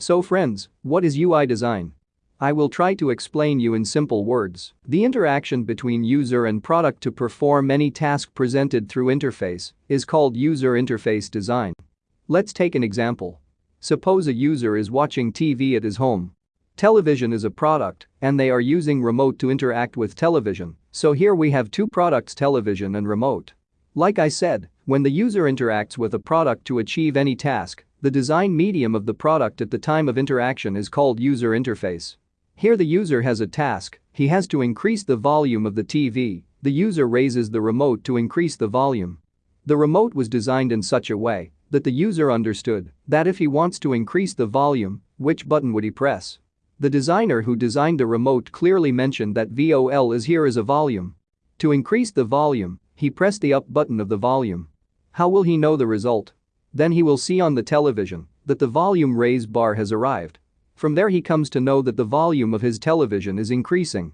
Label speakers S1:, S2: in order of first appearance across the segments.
S1: So friends, what is UI design? I will try to explain you in simple words. The interaction between user and product to perform any task presented through interface is called user interface design. Let's take an example. Suppose a user is watching TV at his home. Television is a product and they are using remote to interact with television, so here we have two products television and remote. Like I said, when the user interacts with a product to achieve any task, the design medium of the product at the time of interaction is called user interface. Here the user has a task, he has to increase the volume of the TV, the user raises the remote to increase the volume. The remote was designed in such a way that the user understood that if he wants to increase the volume, which button would he press? The designer who designed the remote clearly mentioned that VOL is here as a volume. To increase the volume, he pressed the up button of the volume. How will he know the result? Then he will see on the television that the volume raise bar has arrived. From there he comes to know that the volume of his television is increasing.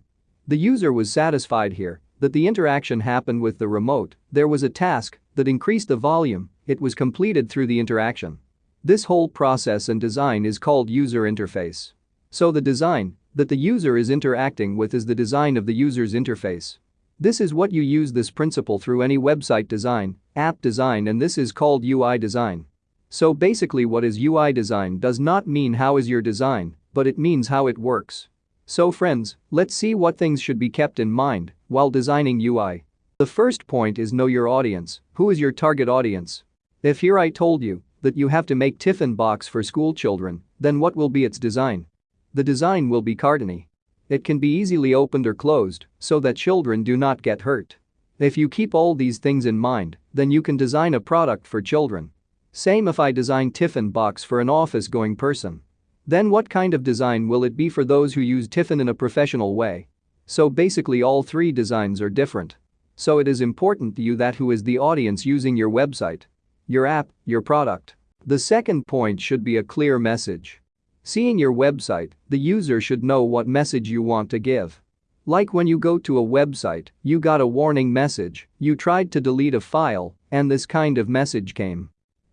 S1: The user was satisfied here that the interaction happened with the remote, there was a task that increased the volume, it was completed through the interaction. This whole process and design is called user interface. So the design that the user is interacting with is the design of the user's interface. This is what you use this principle through any website design, app design and this is called UI design. So basically what is UI design does not mean how is your design, but it means how it works. So friends, let's see what things should be kept in mind while designing UI. The first point is know your audience, who is your target audience? If here I told you that you have to make tiffin box for school children, then what will be its design? The design will be cartony. It can be easily opened or closed so that children do not get hurt. If you keep all these things in mind, then you can design a product for children same if I design tiffin box for an office going person. Then what kind of design will it be for those who use tiffin in a professional way? So basically all three designs are different. So it is important to you that who is the audience using your website, your app, your product. The second point should be a clear message. Seeing your website, the user should know what message you want to give. Like when you go to a website, you got a warning message, you tried to delete a file, and this kind of message came.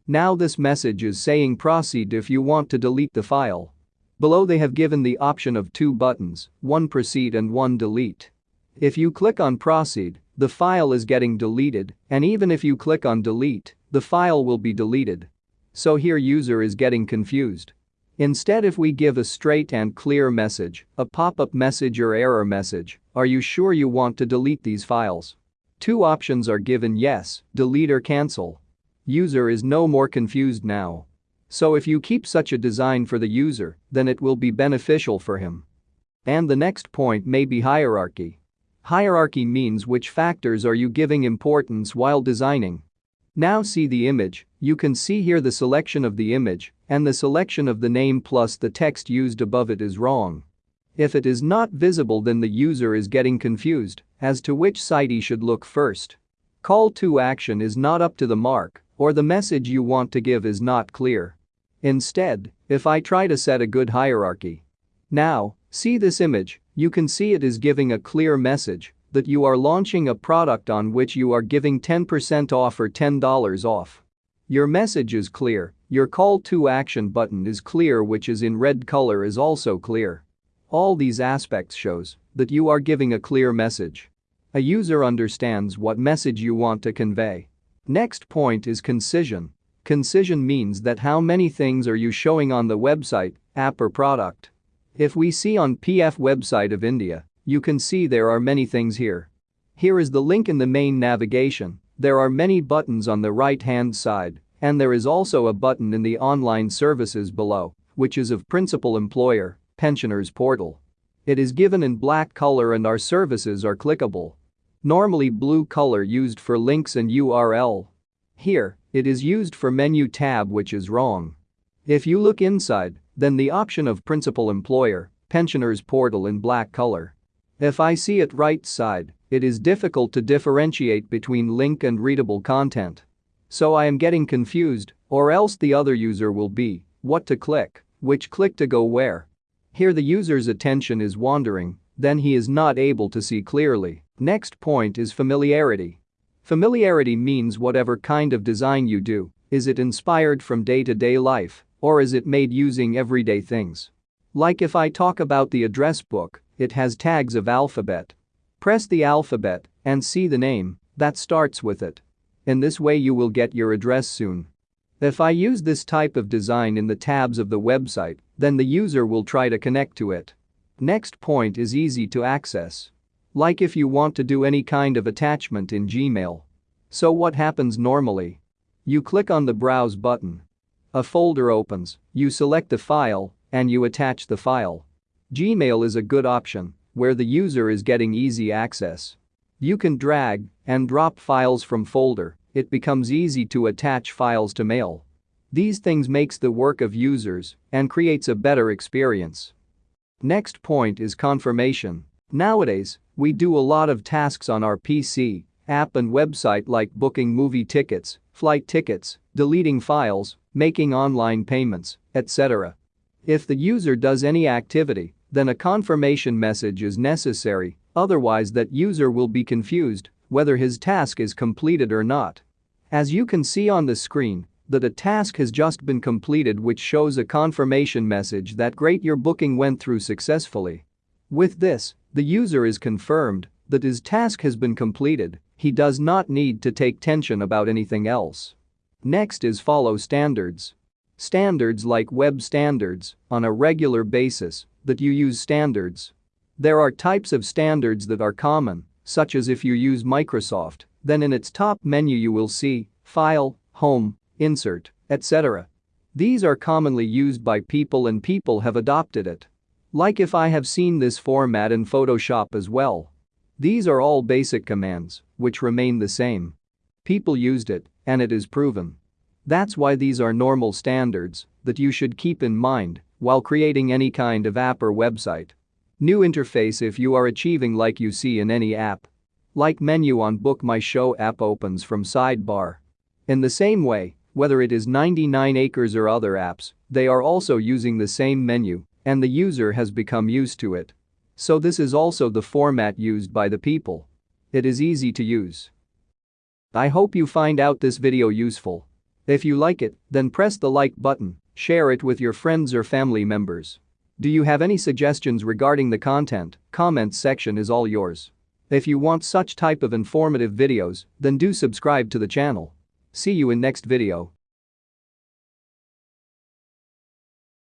S1: Now this message is saying proceed if you want to delete the file. Below they have given the option of two buttons, one proceed and one delete. If you click on proceed, the file is getting deleted and even if you click on delete, the file will be deleted. So here user is getting confused. Instead if we give a straight and clear message, a pop-up message or error message, are you sure you want to delete these files? Two options are given yes, delete or cancel. User is no more confused now. So if you keep such a design for the user, then it will be beneficial for him. And the next point may be hierarchy. Hierarchy means which factors are you giving importance while designing. Now see the image, you can see here the selection of the image and the selection of the name plus the text used above it is wrong. If it is not visible then the user is getting confused as to which site he should look first. Call to action is not up to the mark or the message you want to give is not clear. Instead, if I try to set a good hierarchy. Now, see this image, you can see it is giving a clear message that you are launching a product on which you are giving 10% off or $10 off. Your message is clear, your call to action button is clear which is in red color is also clear. All these aspects shows that you are giving a clear message. A user understands what message you want to convey. Next point is concision. Concision means that how many things are you showing on the website, app or product. If we see on PF website of India, you can see there are many things here. Here is the link in the main navigation, there are many buttons on the right hand side, and there is also a button in the online services below, which is of principal employer, pensioners portal. It is given in black color and our services are clickable. Normally blue color used for links and URL. Here, it is used for menu tab which is wrong. If you look inside, then the option of principal employer, pensioners portal in black color. If I see it right side, it is difficult to differentiate between link and readable content. So I am getting confused, or else the other user will be, what to click, which click to go where. Here the user's attention is wandering, then he is not able to see clearly. Next point is familiarity. Familiarity means whatever kind of design you do, is it inspired from day-to-day -day life Or is it made using everyday things? Like if I talk about the address book, it has tags of alphabet. Press the alphabet and see the name that starts with it. In this way you will get your address soon. If I use this type of design in the tabs of the website, then the user will try to connect to it. Next point is easy to access. Like if you want to do any kind of attachment in Gmail. So what happens normally? You click on the browse button. A folder opens, you select the file, and you attach the file. Gmail is a good option, where the user is getting easy access. You can drag and drop files from folder, it becomes easy to attach files to mail. These things makes the work of users and creates a better experience. Next point is confirmation. Nowadays, we do a lot of tasks on our PC, app and website like booking movie tickets, flight tickets, deleting files, making online payments, etc. If the user does any activity, then a confirmation message is necessary, otherwise that user will be confused whether his task is completed or not. As you can see on the screen, that a task has just been completed which shows a confirmation message that great your booking went through successfully. With this, the user is confirmed that his task has been completed, he does not need to take tension about anything else. Next is follow standards. Standards like web standards, on a regular basis, that you use standards. There are types of standards that are common, such as if you use Microsoft, then in its top menu you will see File, Home, Insert, etc. These are commonly used by people and people have adopted it. Like if I have seen this format in Photoshop as well. These are all basic commands, which remain the same. People used it, and it is proven. That's why these are normal standards that you should keep in mind while creating any kind of app or website. New interface if you are achieving like you see in any app. Like menu on Book My Show app opens from sidebar. In the same way, whether it is 99 acres or other apps, they are also using the same menu and the user has become used to it. So this is also the format used by the people. It is easy to use. I hope you find out this video useful. If you like it, then press the like button, share it with your friends or family members. Do you have any suggestions regarding the content? Comments section is all yours. If you want such type of informative videos, then do subscribe to the channel. See you in next video.